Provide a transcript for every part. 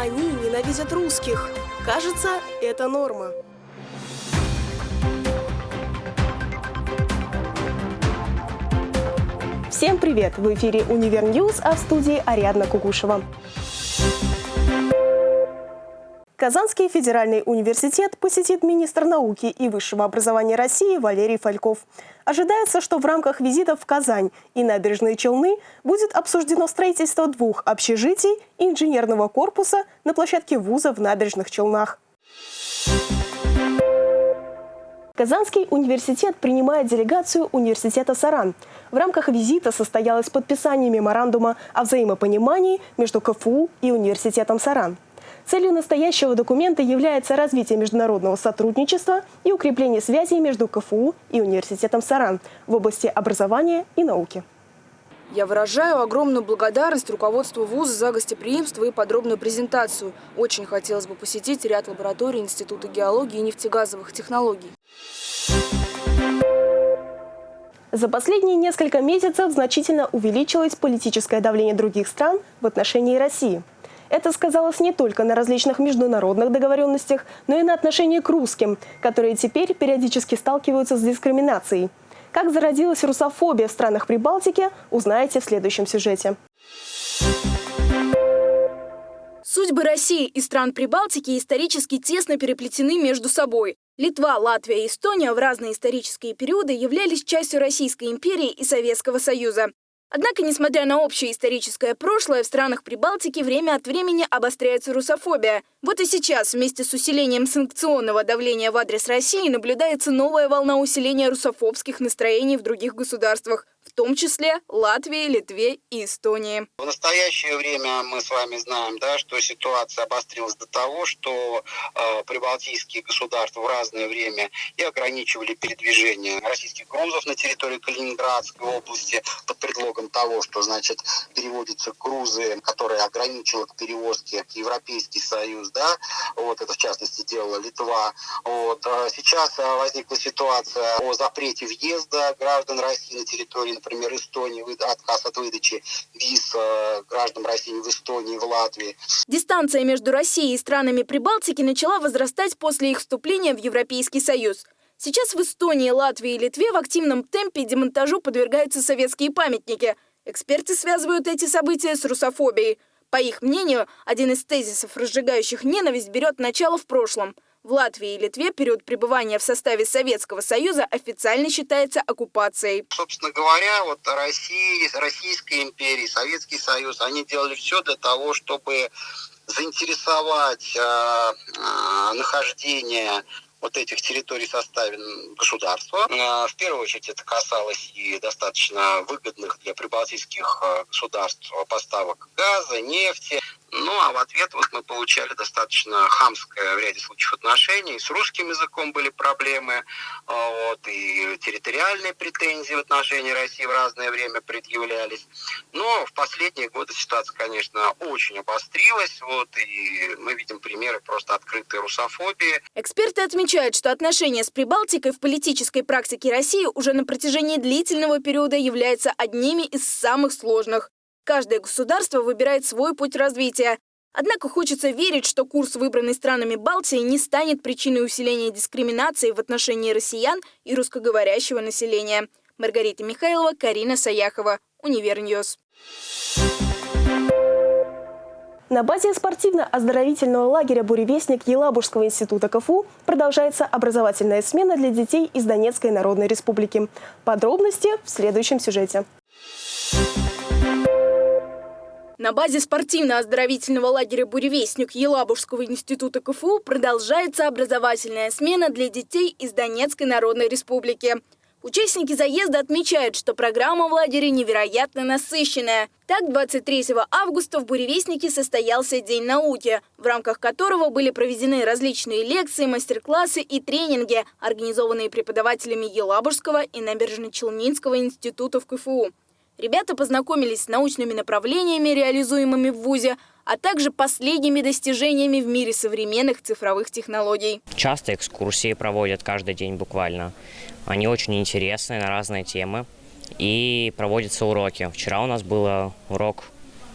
Они ненавидят русских. Кажется, это норма. Всем привет! В эфире «Univer News», а в студии Ариадна Кугушева. Казанский федеральный университет посетит министр науки и высшего образования России Валерий Фальков. Ожидается, что в рамках визита в Казань и Набережные Челны будет обсуждено строительство двух общежитий и инженерного корпуса на площадке вуза в набережных Челнах. Казанский университет принимает делегацию университета «Саран». В рамках визита состоялось подписание меморандума о взаимопонимании между КФУ и университетом «Саран». Целью настоящего документа является развитие международного сотрудничества и укрепление связей между КФУ и университетом «Саран» в области образования и науки. Я выражаю огромную благодарность руководству вуза за гостеприимство и подробную презентацию. Очень хотелось бы посетить ряд лабораторий Института геологии и нефтегазовых технологий. За последние несколько месяцев значительно увеличилось политическое давление других стран в отношении России. Это сказалось не только на различных международных договоренностях, но и на отношении к русским, которые теперь периодически сталкиваются с дискриминацией. Как зародилась русофобия в странах Прибалтики, узнаете в следующем сюжете. Судьбы России и стран Прибалтики исторически тесно переплетены между собой. Литва, Латвия и Эстония в разные исторические периоды являлись частью Российской империи и Советского Союза. Однако, несмотря на общее историческое прошлое, в странах Прибалтики время от времени обостряется русофобия. Вот и сейчас, вместе с усилением санкционного давления в адрес России, наблюдается новая волна усиления русофобских настроений в других государствах в том числе Латвии, Литве и Эстонии. В настоящее время мы с вами знаем, да, что ситуация обострилась до того, что э, прибалтийские государства в разное время и ограничивали передвижение российских грузов на территории Калининградской области под предлогом того, что, значит, переводятся грузы, которые ограничивают к перевозке Европейский Союз, да, вот это в частности делала Литва. Вот. А сейчас э, возникла ситуация о запрете въезда граждан России на территорию например, Эстонии, отказ от выдачи виз э, гражданам России в Эстонии, в Латвии. Дистанция между Россией и странами Прибалтики начала возрастать после их вступления в Европейский Союз. Сейчас в Эстонии, Латвии и Литве в активном темпе демонтажу подвергаются советские памятники. Эксперты связывают эти события с русофобией. По их мнению, один из тезисов, разжигающих ненависть, берет начало в прошлом – в Латвии и Литве период пребывания в составе Советского Союза официально считается оккупацией. Собственно говоря, вот Россия, Российская империя, Советский Союз, они делали все для того, чтобы заинтересовать э, э, нахождение вот этих территорий в составе государства. Э, в первую очередь это касалось и достаточно выгодных для прибалтийских э, государств поставок газа, нефти. Ну, а в ответ вот мы получали достаточно хамское в ряде случаев отношение. И с русским языком были проблемы, а, вот, и территориальные претензии в отношении России в разное время предъявлялись. Но в последние годы ситуация, конечно, очень обострилась. Вот, и мы видим примеры просто открытой русофобии. Эксперты отмечают, что отношения с Прибалтикой в политической практике России уже на протяжении длительного периода являются одними из самых сложных. Каждое государство выбирает свой путь развития. Однако хочется верить, что курс, выбранный странами Балтии, не станет причиной усиления дискриминации в отношении россиян и русскоговорящего населения. Маргарита Михайлова, Карина Саяхова, Univer News. На базе спортивно-оздоровительного лагеря «Буревестник» Елабужского института КФУ продолжается образовательная смена для детей из Донецкой Народной Республики. Подробности в следующем сюжете. На базе спортивно-оздоровительного лагеря «Буревестник» Елабужского института КФУ продолжается образовательная смена для детей из Донецкой Народной Республики. Участники заезда отмечают, что программа в лагере невероятно насыщенная. Так, 23 августа в «Буревестнике» состоялся День науки, в рамках которого были проведены различные лекции, мастер-классы и тренинги, организованные преподавателями Елабужского и Набережно-Челнинского институтов КФУ. Ребята познакомились с научными направлениями, реализуемыми в ВУЗе, а также последними достижениями в мире современных цифровых технологий. Часто экскурсии проводят каждый день буквально. Они очень интересные на разные темы. И проводятся уроки. Вчера у нас был урок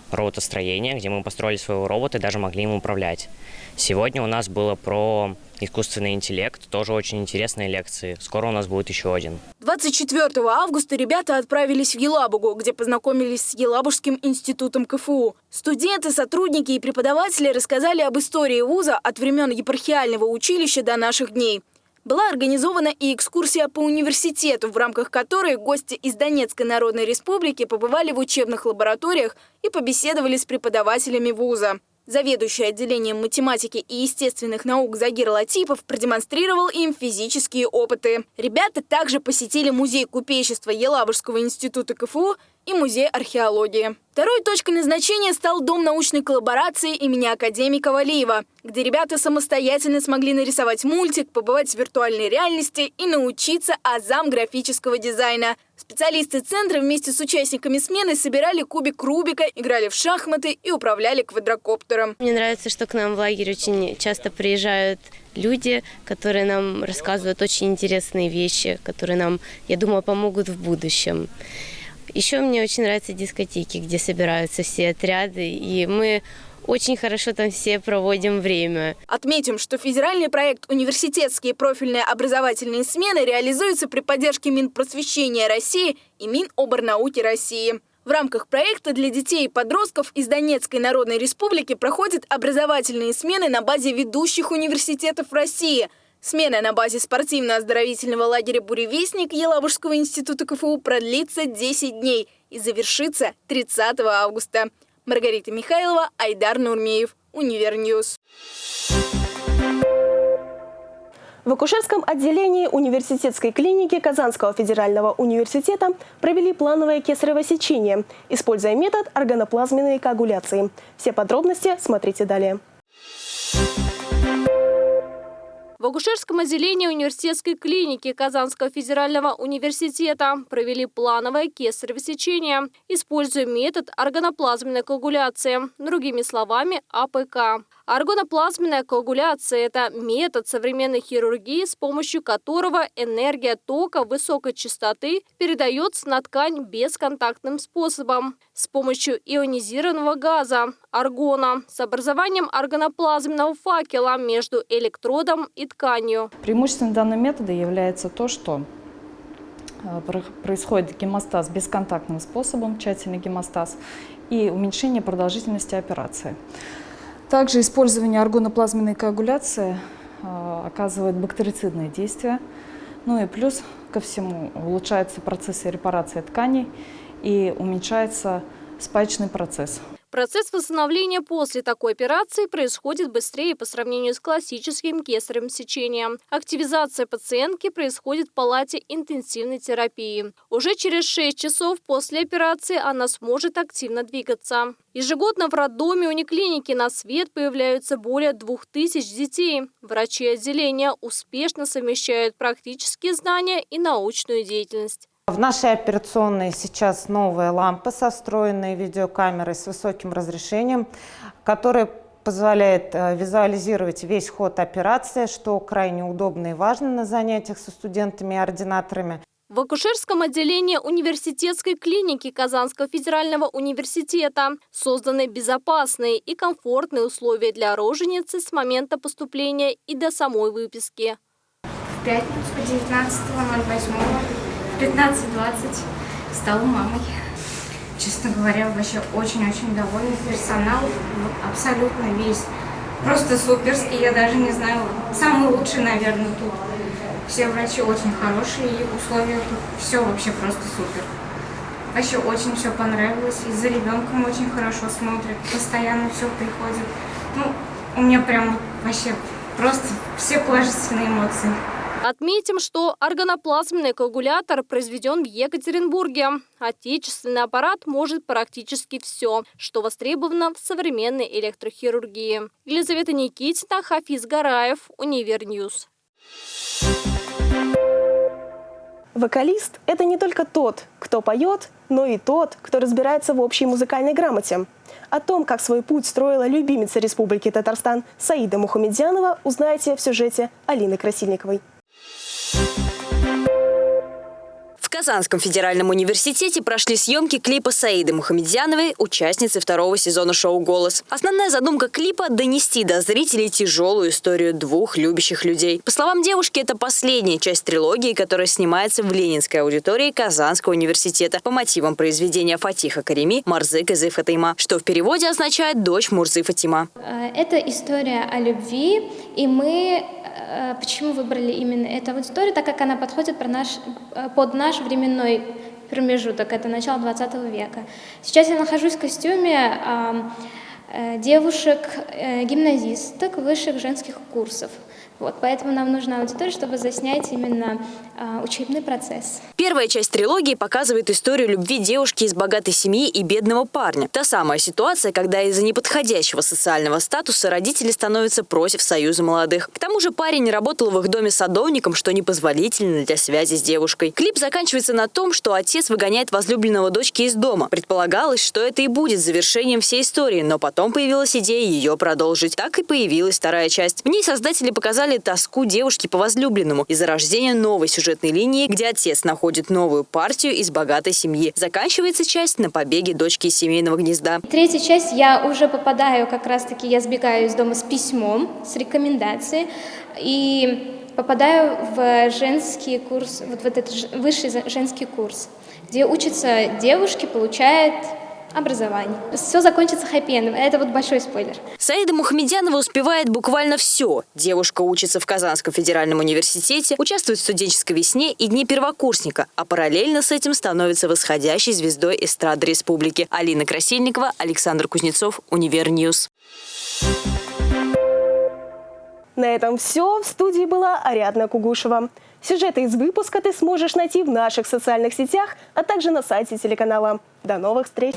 роботостроения, где мы построили своего робота и даже могли им управлять. Сегодня у нас было про искусственный интеллект, тоже очень интересные лекции. Скоро у нас будет еще один. 24 августа ребята отправились в Елабугу, где познакомились с Елабужским институтом КФУ. Студенты, сотрудники и преподаватели рассказали об истории вуза от времен епархиального училища до наших дней. Была организована и экскурсия по университету, в рамках которой гости из Донецкой Народной Республики побывали в учебных лабораториях и побеседовали с преподавателями вуза. Заведующий отделением математики и естественных наук Загир Латипов продемонстрировал им физические опыты. Ребята также посетили музей купечества Елабужского института КФУ и музей археологии. Второй точкой назначения стал Дом научной коллаборации имени академика Валиева, где ребята самостоятельно смогли нарисовать мультик, побывать в виртуальной реальности и научиться азам графического дизайна. Специалисты центра вместе с участниками смены собирали кубик Рубика, играли в шахматы и управляли квадрокоптером. Мне нравится, что к нам в лагерь очень часто приезжают люди, которые нам рассказывают очень интересные вещи, которые нам, я думаю, помогут в будущем. Еще мне очень нравятся дискотеки, где собираются все отряды, и мы очень хорошо там все проводим время. Отметим, что федеральный проект «Университетские профильные образовательные смены» реализуется при поддержке Минпросвещения России и Миноборнауки России. В рамках проекта для детей и подростков из Донецкой Народной Республики проходят образовательные смены на базе ведущих университетов России – Смена на базе спортивно-оздоровительного лагеря «Буревестник» Елабужского института КФУ продлится 10 дней и завершится 30 августа. Маргарита Михайлова, Айдар Нурмеев, Univer News. В акушерском отделении университетской клиники Казанского федерального университета провели плановое кесарево сечение, используя метод аргоноплазменной коагуляции. Все подробности смотрите далее. В акушерском отделении университетской клиники Казанского федерального университета провели плановое кесарево сечение, используя метод аргоноплазменной коагуляции, другими словами АПК. Аргоноплазменная коагуляция – это метод современной хирургии, с помощью которого энергия тока высокой частоты передается на ткань бесконтактным способом с помощью ионизированного газа – аргона с образованием аргоноплазменного факела между электродом и тканью. Преимуществом данного метода является то, что э, происходит гемостаз бесконтактным способом, тщательный гемостаз, и уменьшение продолжительности операции. Также использование аргоноплазменной коагуляции э, оказывает бактерицидное действие. Ну и плюс ко всему улучшается процесс репарации тканей и уменьшается спаечный процесс. Процесс восстановления после такой операции происходит быстрее по сравнению с классическим кесаревым сечением. Активизация пациентки происходит в палате интенсивной терапии. Уже через 6 часов после операции она сможет активно двигаться. Ежегодно в роддоме униклиники на свет появляются более 2000 детей. Врачи отделения успешно совмещают практические знания и научную деятельность. В нашей операционной сейчас новая лампа со встроенной видеокамерой с высоким разрешением, которая позволяет э, визуализировать весь ход операции, что крайне удобно и важно на занятиях со студентами и ординаторами. В акушерском отделении университетской клиники Казанского федерального университета созданы безопасные и комфортные условия для роженицы с момента поступления и до самой выписки. В пятницу 19.08 15-20 стала мамой. Честно говоря, вообще очень-очень довольна. Персонал абсолютно весь. Просто суперский, я даже не знаю, самый лучший, наверное, тут. Все врачи очень хорошие, и условия тут все вообще просто супер. Вообще очень все понравилось, и за ребенком очень хорошо смотрят, постоянно все приходит. Ну, у меня прям вообще просто все положительные эмоции. Отметим, что аргоноплазменный коагулятор произведен в Екатеринбурге. Отечественный аппарат может практически все, что востребовано в современной электрохирургии. Елизавета Никитина, Хафиз Гараев, Univer News. Вокалист – это не только тот, кто поет, но и тот, кто разбирается в общей музыкальной грамоте. О том, как свой путь строила любимица Республики Татарстан Саида Мухамедзянова, узнаете в сюжете Алины Красильниковой. Казанском федеральном университете прошли съемки клипа Саиды Мухамедьяновой, участницы второго сезона шоу «Голос». Основная задумка клипа – донести до зрителей тяжелую историю двух любящих людей. По словам девушки, это последняя часть трилогии, которая снимается в ленинской аудитории Казанского университета по мотивам произведения Фатиха Карими «Марзы Кызы Фатима», что в переводе означает «дочь Мурзы Фатима». Э, это история о любви, и мы почему выбрали именно эту аудиторию, так как она подходит э, под наш временной промежуток, это начало 20 века. Сейчас я нахожусь в костюме э, девушек-гимназисток э, высших женских курсов. Вот, поэтому нам нужна аудитория, чтобы заснять именно э, учебный процесс. Первая часть трилогии показывает историю любви девушки из богатой семьи и бедного парня. Та самая ситуация, когда из-за неподходящего социального статуса родители становятся против союза молодых. К тому же парень работал в их доме садовником, что непозволительно для связи с девушкой. Клип заканчивается на том, что отец выгоняет возлюбленного дочки из дома. Предполагалось, что это и будет завершением всей истории, но потом появилась идея ее продолжить. Так и появилась вторая часть. В ней создатели показали тоску девушки по возлюбленному из-за рождения новой сюжетной линии, где отец находит новую партию из богатой семьи. Заканчивается часть на побеге дочки из семейного гнезда. Третья часть я уже попадаю, как раз-таки я сбегаю из дома с письмом, с рекомендацией. И попадаю в женский курс, вот в этот высший женский курс, где учатся девушки, получают образование. Все закончится хэппи-эндом. Это вот большой спойлер. Саида Мухамедянова успевает буквально все. Девушка учится в Казанском федеральном университете, участвует в студенческой весне и дне первокурсника, а параллельно с этим становится восходящей звездой эстрады республики. Алина Красильникова, Александр Кузнецов, Univer News. На этом все. В студии была Ариадна Кугушева. Сюжеты из выпуска ты сможешь найти в наших социальных сетях, а также на сайте телеканала. До новых встреч!